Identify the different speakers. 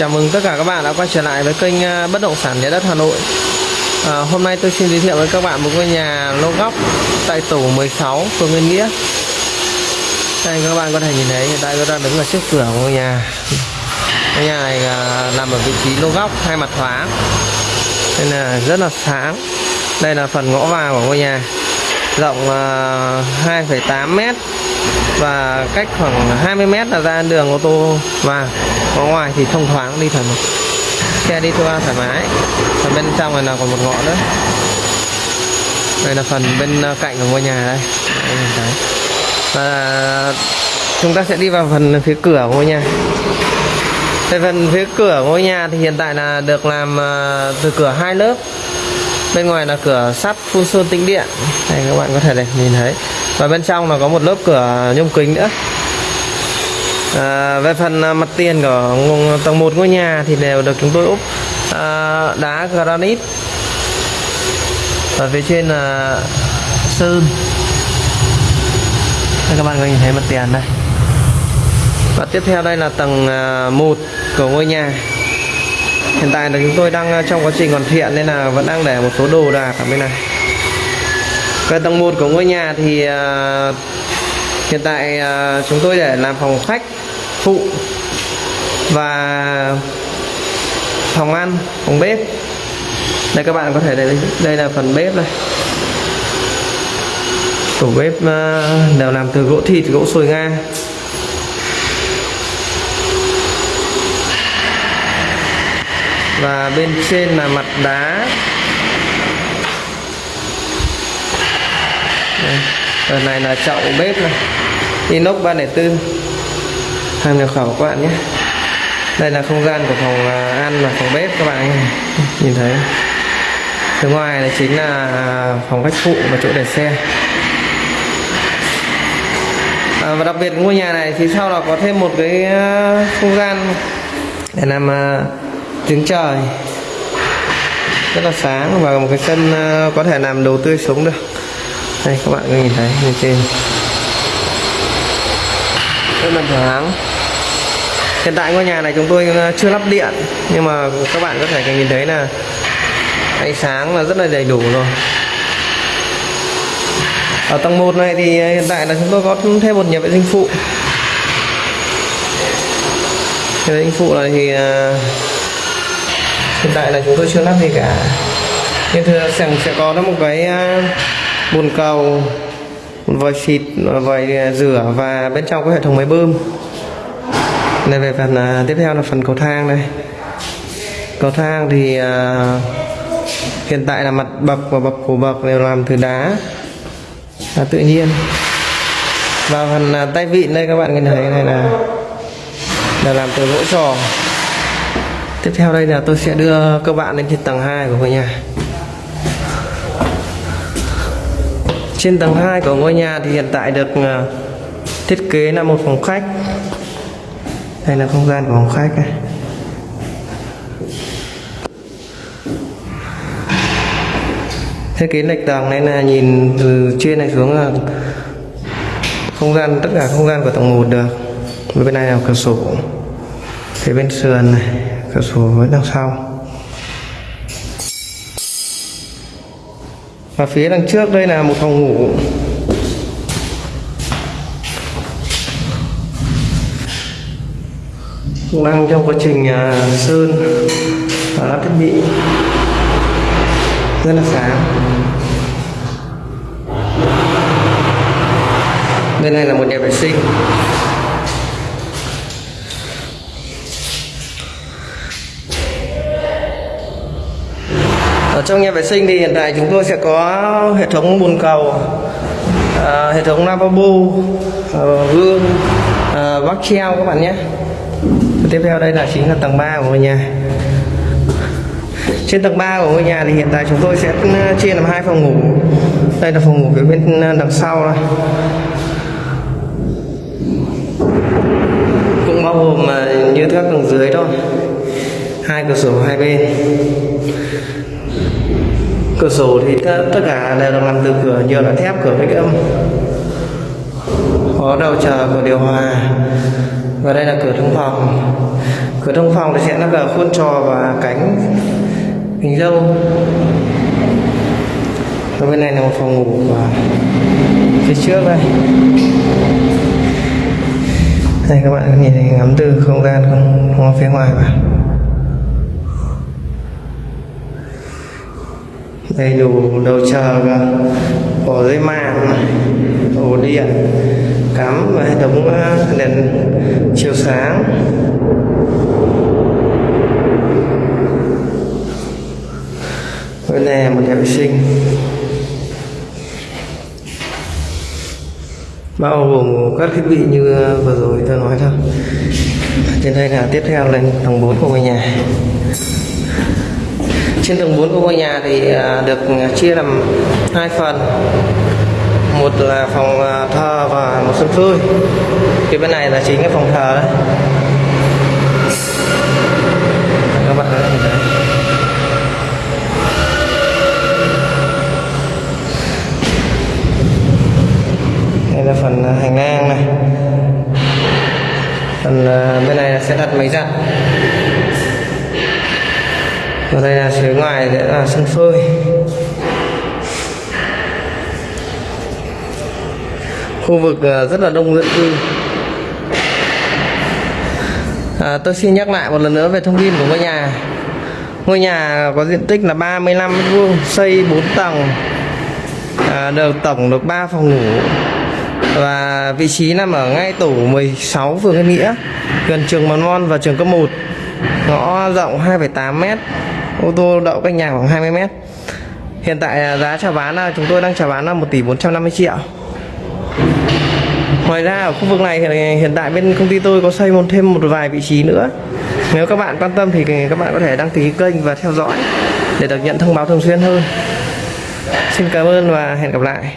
Speaker 1: Chào mừng tất cả các bạn đã quay trở lại với kênh à, Bất động sản nhà đất Hà Nội. À, Hôm nay tôi xin giới thiệu với các bạn một ngôi nhà lô góc tại tổ 16 phường Nguyên Nghĩa. Đây các bạn có thể nhìn thấy hiện tại tôi đang đứng ở trước cửa ngôi nhà. Ngôi nhà này à, nằm ở vị trí lô góc hai mặt thoáng Nên là rất là sáng. Đây là phần ngõ vào của ngôi nhà. Rộng à, 2,8 mét và cách khoảng 20 mét là ra đường ô tô. Và có ngoài thì thông thoáng đi thoải mái. Xe đi qua thoải mái. Và bên trong này là còn một ngõ nữa. Đây là phần bên ờ, cạnh của ngôi nhà đây, và chúng ta sẽ đi vào phần phía cửa của ngôi nhà. Đây phần phía cửa ngôi nhà thì hiện tại là được làm ờ, từ cửa hai lớp bên ngoài là cửa sắt phun sơn tĩnh điện. Đây các bạn có thể để nhìn thấy. Và bên trong là có một lớp cửa nhôm kính nữa. À, về phần à, mặt tiền của tầng 1 ngôi nhà thì đều được chúng tôi úp à, đá granite. Và phía trên là sơn. Đây các bạn có nhìn thấy mặt tiền đây. Và tiếp theo đây là tầng à, 1 của ngôi nhà hiện tại là chúng tôi đang ờ, trong quá trình hoàn thiện nên là vẫn đang để một số đồ đạc ở bên này. Về tầng 1 của ngôi nhà thì uh, hiện tại uh, chúng tôi để làm phòng khách phụ và phòng ăn phòng bếp. Đây các bạn có thể đây đây là phần bếp đây tủ bếp uh, đều làm từ gỗ thịt gỗ sồi nga và bên trên là mặt đá. Đây. này là chậu bếp này. Inox 304 hàng nhập khẩu các bạn nhé. Đây là không gian của phòng à, ăn và phòng bếp các bạn nhìn thấy. Phía ngoài này chính là à, phòng khách phụ và chỗ để xe. À, và đặc biệt ngôi nhà này thì sau đó có thêm một cái à, không gian để làm uh, tiếng trời. Rất là sáng và một cái sân ờ, có thể làm đồ tươi sống được. Đây, các bạn có nhìn thấy như trên. Rất là thoáng. Hiện tại ngôi nhà này chúng tôi ờ, chưa lắp điện, nhưng mà các bạn có thể nhìn thấy là ánh sáng là rất là đầy đủ rồi. Ở tầng 1 này thì ờ, hiện tại là chúng tôi có thêm một nhà vệ sinh phụ. Nhà vệ sinh phụ này thì hiện tại là chúng tôi chưa lắp gì cả. Nhưng thưa sẽ, sẽ có một cái à, bồn cầu vòi xịt vòi rửa và bên trong có hệ thống máy bơm. Này về phần à, tiếp theo là phần cầu thang đây. Cầu thang thì uh, hiện tại là mặt bậc và bậc của bậc đều làm từ đá là tự nhiên. Và phần uh, tay vịn đây các bạn nhìn thấy này là là làm từ gỗ tròn tiếp theo đây là tôi sẽ đưa các bạn lên trên tầng 2 của ngôi nhà. Trên tầng 2 của ngôi nhà thì hiện tại được ờ, thiết kế là một phòng khách. Đây là không gian của phòng khách này Thiết kế lệch tầng nên là nhìn từ trên này xuống là không gian, tất cả không gian của tầng 1 được. Bên này là cửa sổ. Phía bên sườn này cửa sổ với đằng sau. Và phía đằng trước đây là một phòng ngủ. Cũng đang trong quá trình à, sơn và lắp thiết bị. Rất là sáng. Bên này là một nhà vệ sinh. Ở trong nhà vệ sinh thì hiện tại chúng tôi sẽ có hệ thống bồn cầu à, hệ thống lavabo à, gương à, vắt treo các bạn nhé. Tiếp theo đây là chính là tầng 3 của ngôi nhà. Trên tầng 3 của ngôi nhà thì hiện tại chúng tôi sẽ ừ, chia làm hai phòng ngủ. Đây là phòng ngủ phía bên ừ, đằng sau đây cũng bao gồm à, như các tầng dưới thôi. Hai cửa sổ hai bên cửa sổ thì tất cả đều được làm từ cửa nhiều là thép cửa cách âm. Có đầu chờ cửa điều hòa. Và đây là cửa thông phòng. Cửa thông phòng thì sẽ lắp đặt khuôn trò và cánh hình dâu. Và bên này là một phòng ngủ và phía trước đây. Đây các bạn nhìn thấy ngắm từ không gian không, không phía ngoài vào đầy đủ đồ chờ cả ổ dây mạng ổ điện cắm và hệ thống ờ, đèn chiếu sáng. Bên này là một nhà vệ sinh. Bao gồm các thiết bị như ờ, vừa rồi tôi nói thôi. Trên đây là tiếp theo lên tầng 4 của ngôi nhà trên tầng 4 của ngôi nhà thì à, được chia làm hai phần. Một là phòng à, thờ và một sân phơi cái bên này là chính cái phòng thờ đấy các bạn có thể thấy đây là phần à, hành lang này phần à, bên này là sẽ đặt máy giặt và đây là phía ngoài sẽ là sân phơi. Khu vực ờ, rất là đông dân cư. À, tôi xin nhắc lại một lần nữa về thông tin của ngôi nhà. Ngôi nhà có diện tích là 35 mét vuông xây 4 tầng. À, được tổng được 3 phòng ngủ. Và vị trí nằm ở ngay tổ 16 phường Yên Nghĩa gần trường mầm non và trường cấp 1 ngõ rộng 2,8 mét ô tô đậu cách nhà khoảng 20 mét. Hiện tại à, giá chào bán là chúng tôi đang chào bán là 1 tỷ 450 triệu. Ngoài ra, ở khu vực này hiện hiện tại bên công ty tôi có xây một thêm một vài vị trí nữa. Nếu các bạn quan tâm thì các bạn có thể đăng ký kênh và theo dõi để được nhận thông báo thường xuyên hơn. Xin cảm ơn và hẹn gặp lại.